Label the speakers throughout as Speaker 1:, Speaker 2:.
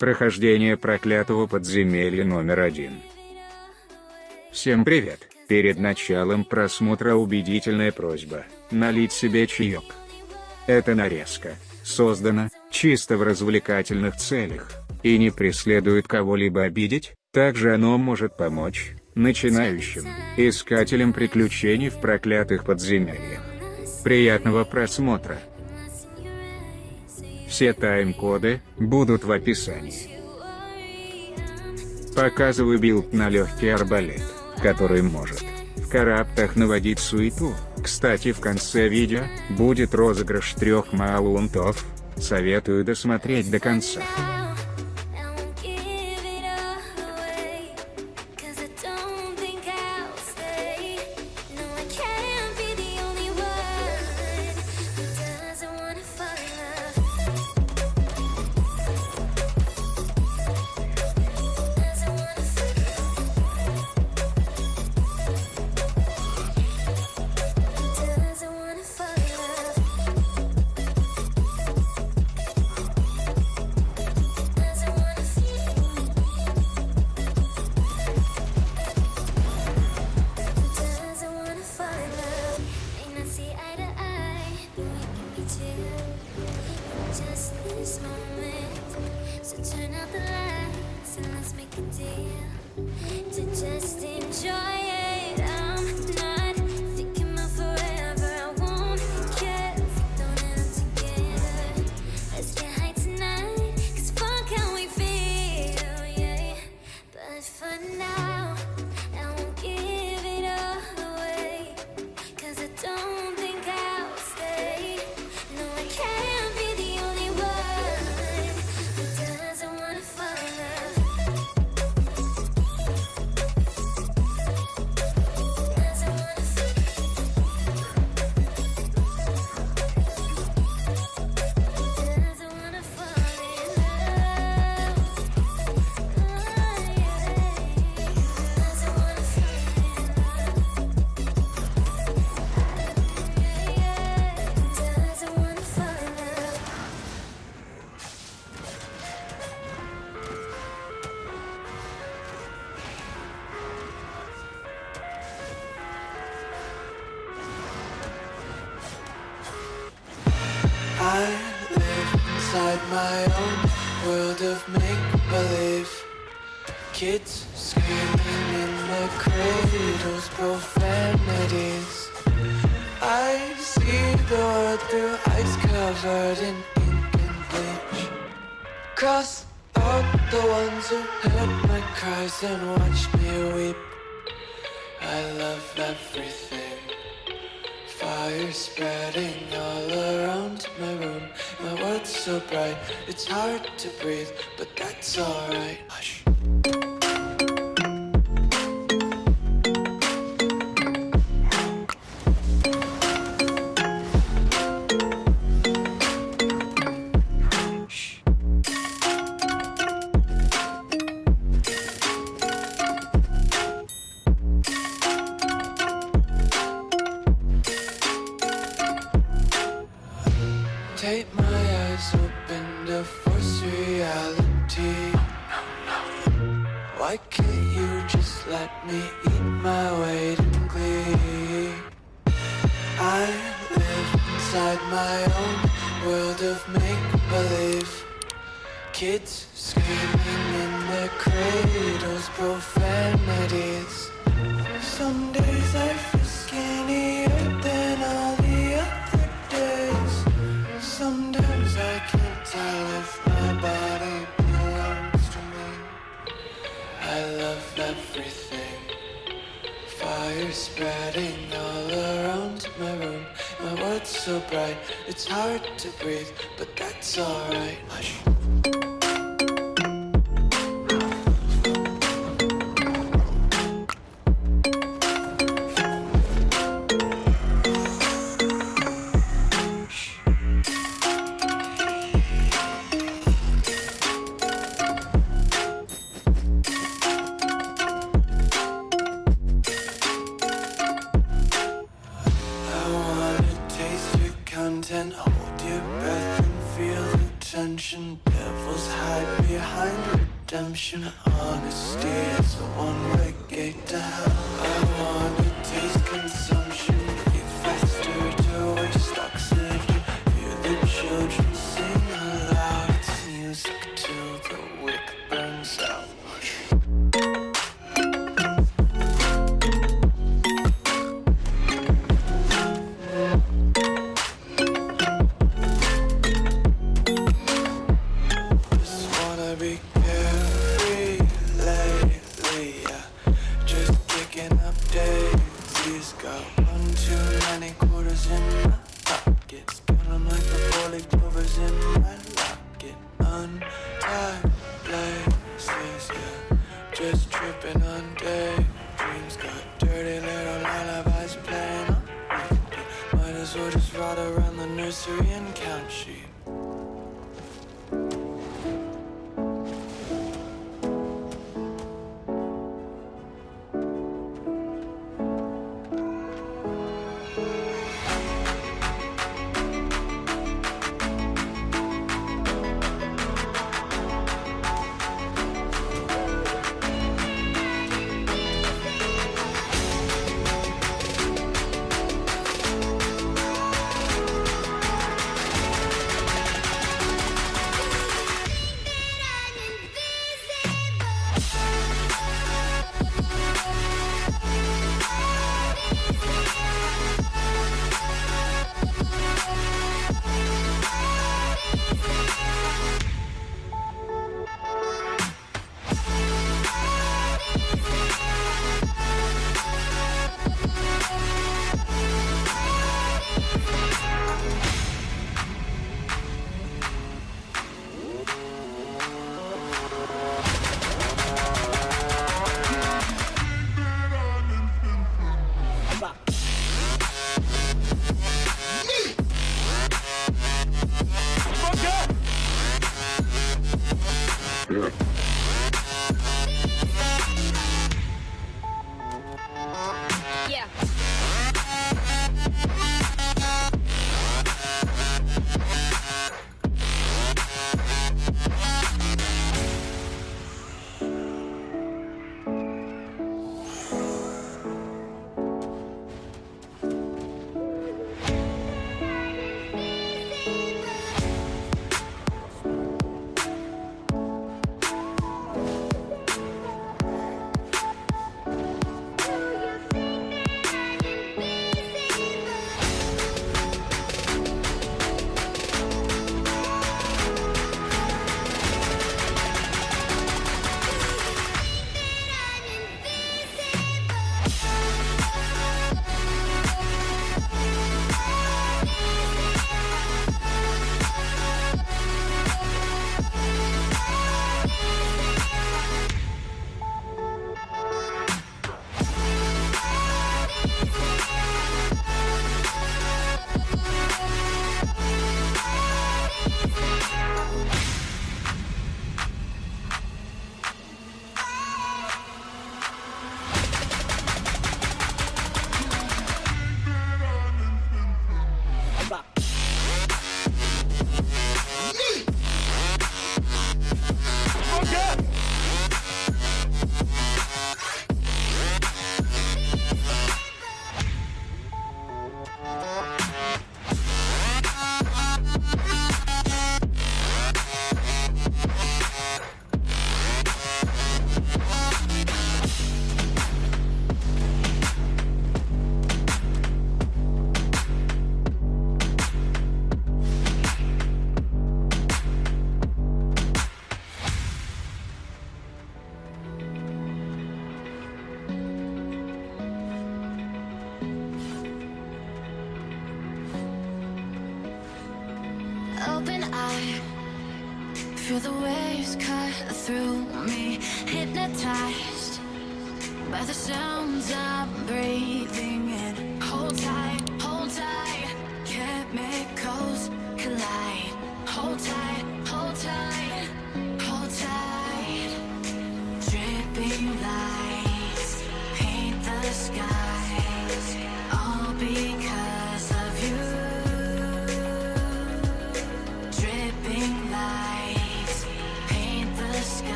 Speaker 1: Прохождение проклятого подземелья номер один. Всем привет! Перед началом просмотра убедительная просьба, налить себе чаек. Эта нарезка, создана, чисто в развлекательных целях, и не преследует кого-либо обидеть, также оно может помочь, начинающим, искателям приключений в проклятых подземельях. Приятного просмотра! Все тайм-коды будут в описании. Показываю билд на легкий арбалет, который может в караптах наводить суету. Кстати в конце видео будет розыгрыш трех маунтов, советую досмотреть до конца.
Speaker 2: World through ice covered in ink and bleach. Cross out the ones who heard my cries and watched me weep. I love everything. Fire spreading all around my room. My world's so bright, it's hard to breathe But that's alright. Hush Take my eyes open to force reality. Why can't you just let me eat my weight in glee? I live inside my own world of make-believe. Kids screaming in their cradles, profanities. Some days I so bright, it's hard to breathe But that's alright
Speaker 1: Well just ride around the nursery and count sheep.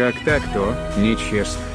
Speaker 1: Как так-то, нечестно.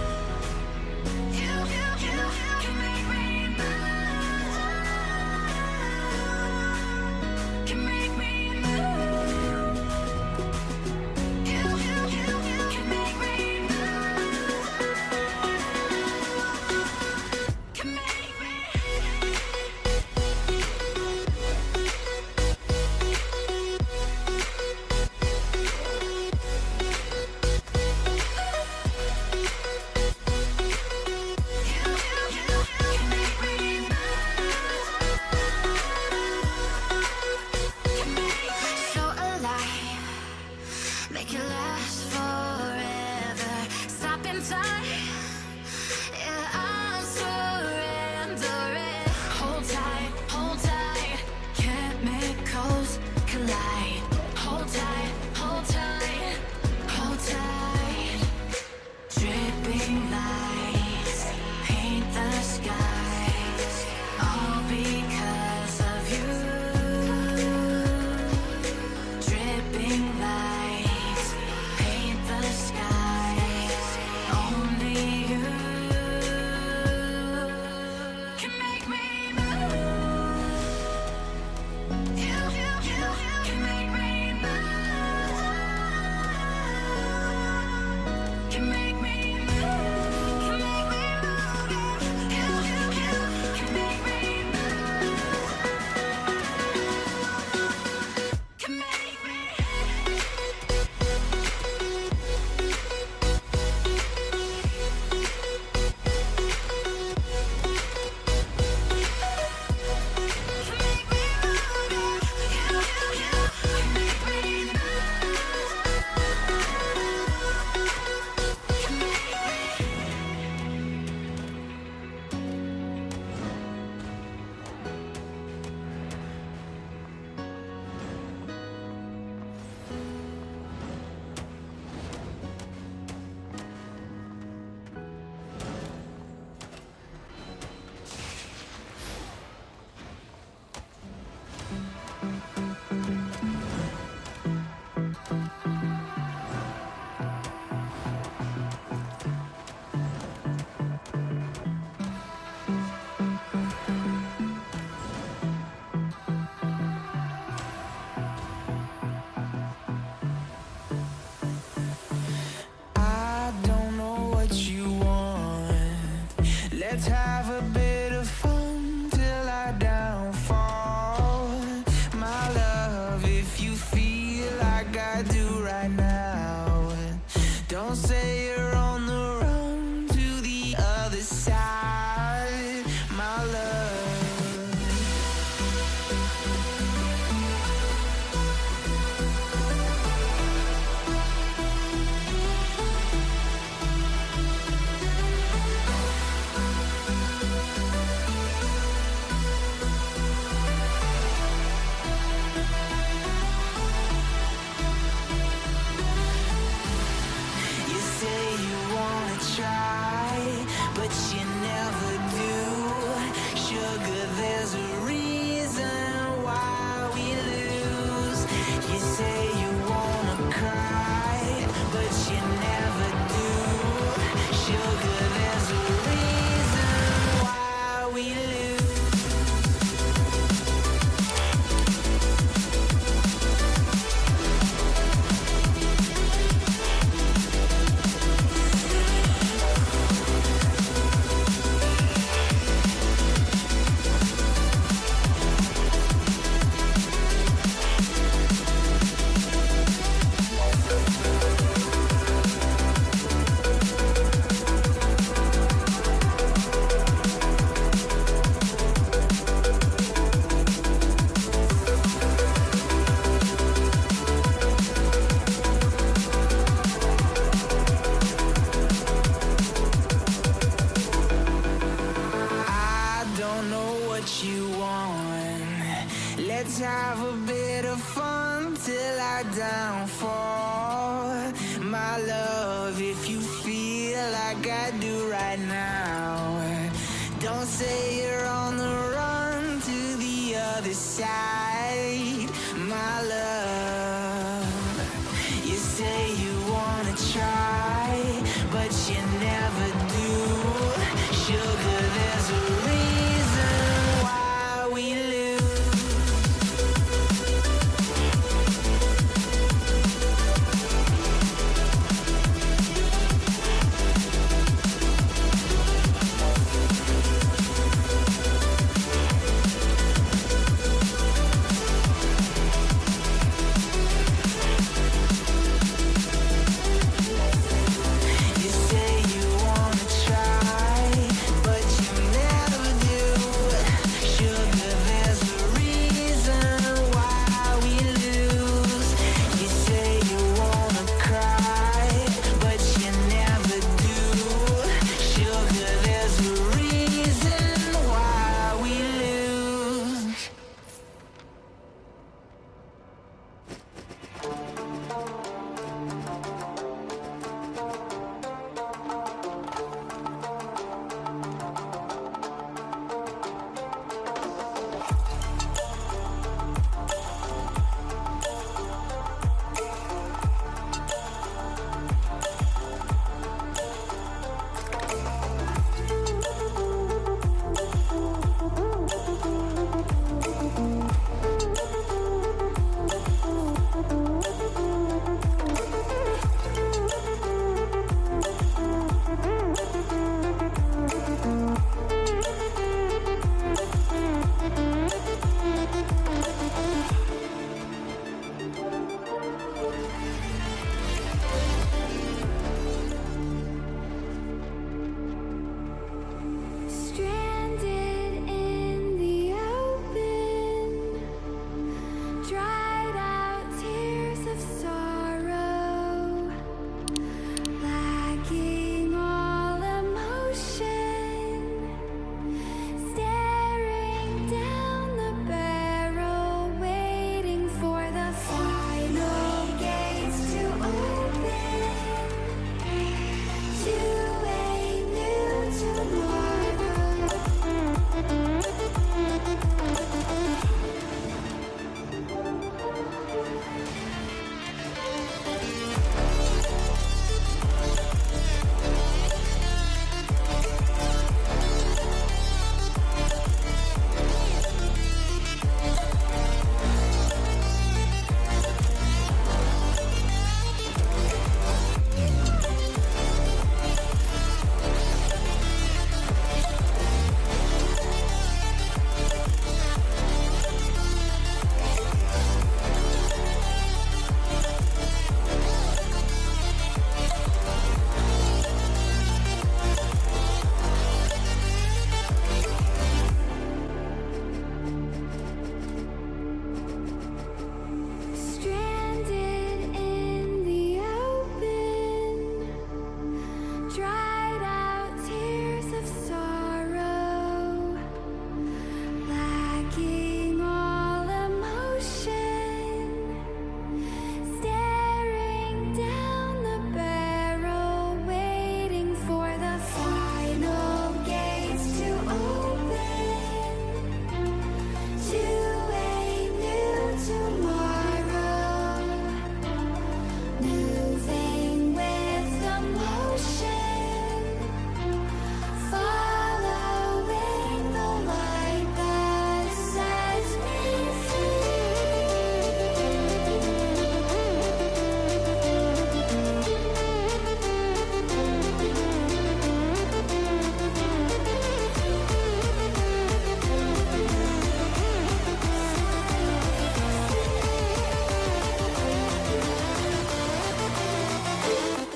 Speaker 3: downfall My love, if you feel like I do right now Don't say you're on the run to the other side.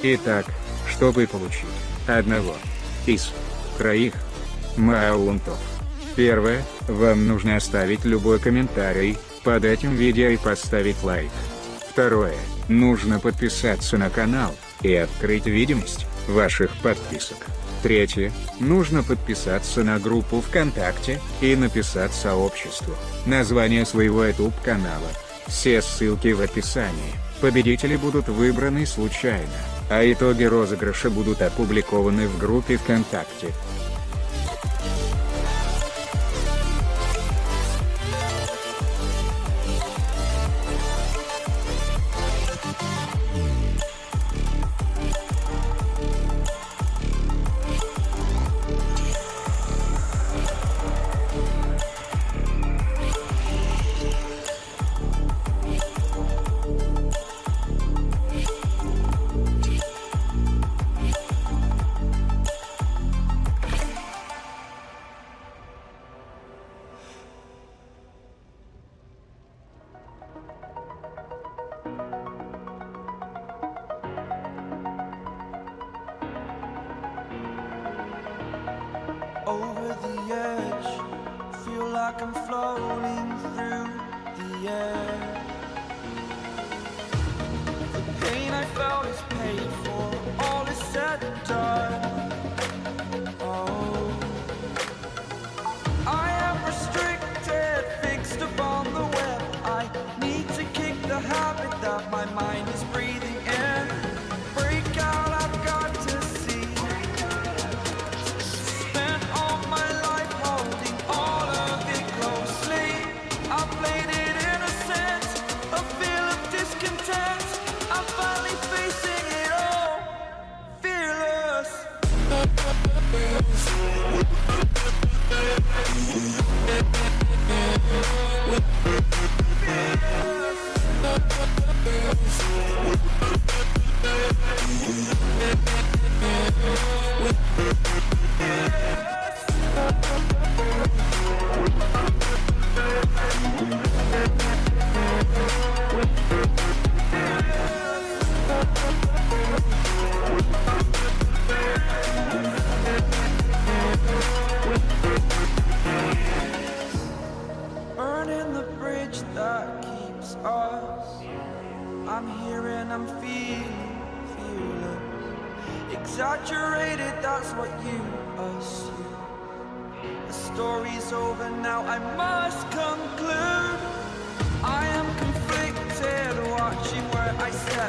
Speaker 4: Итак, чтобы получить одного из троих маунтов. Первое, вам нужно оставить любой комментарий под этим видео и поставить лайк. Второе, нужно подписаться на канал и открыть видимость ваших подписок. Третье, нужно подписаться на группу ВКонтакте и написать сообществу название своего YouTube канала. Все ссылки в описании. Победители будут выбраны случайно, а итоги розыгрыша будут опубликованы в группе ВКонтакте.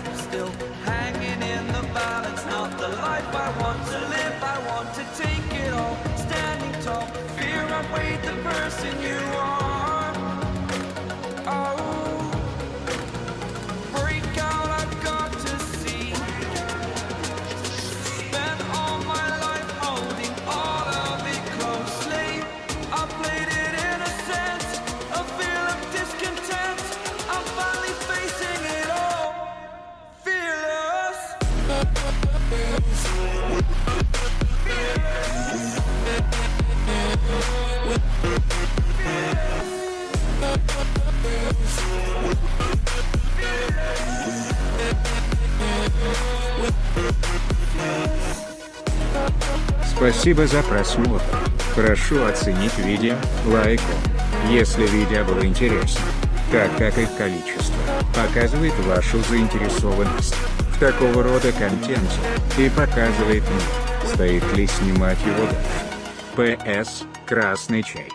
Speaker 5: I still. Hanging in the balance, not the life I want to live. I want to take it all, standing tall. Fear outweighed the person you are.
Speaker 4: Спасибо за просмотр. Прошу оценить видео лайком, если видео было интересно, так как их количество показывает вашу заинтересованность в такого рода контенте и показывает мне, стоит ли снимать его дальше. П.С. Красный чай.